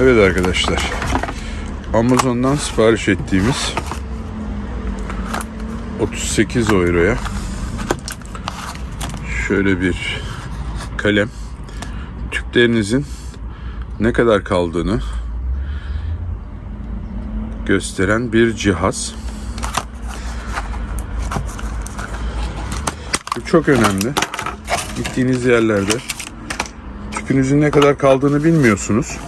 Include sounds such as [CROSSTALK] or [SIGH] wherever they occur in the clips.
Evet arkadaşlar. Amazon'dan sipariş ettiğimiz 38 euroya şöyle bir kalem tüplerinizin ne kadar kaldığını gösteren bir cihaz. Bu çok önemli. Gittiğiniz yerlerde tüpünüzün ne kadar kaldığını bilmiyorsunuz.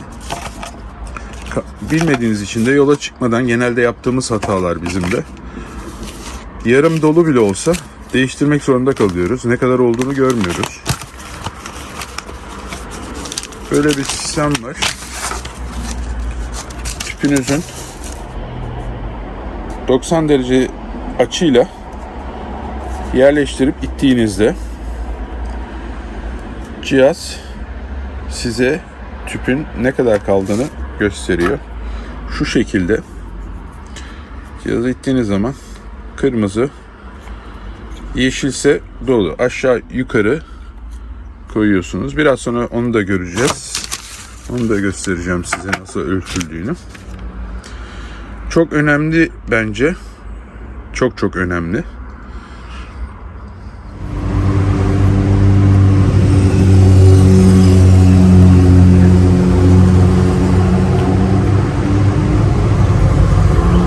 [LAUGHS] Bilmediğiniz için de yola çıkmadan genelde yaptığımız hatalar bizim de. Yarım dolu bile olsa değiştirmek zorunda kalıyoruz. Ne kadar olduğunu görmüyoruz. Böyle bir sistem var. Tüpünüzün 90 derece açıyla yerleştirip ittiğinizde cihaz size tüpün ne kadar kaldığını gösteriyor. Şu şekilde cihazı ittiğiniz zaman kırmızı yeşilse dolu aşağı yukarı koyuyorsunuz. Biraz sonra onu da göreceğiz. Onu da göstereceğim size nasıl ölçüldüğünü. Çok önemli bence. Çok çok önemli.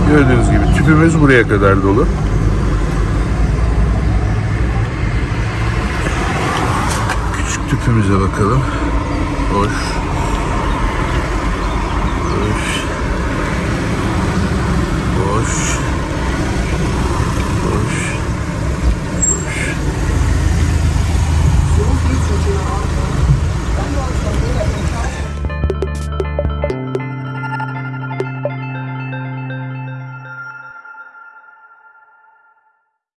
Gördüğünüz gibi tüpümüz buraya kadar dolu. Küçük tüpümüze bakalım. Boş.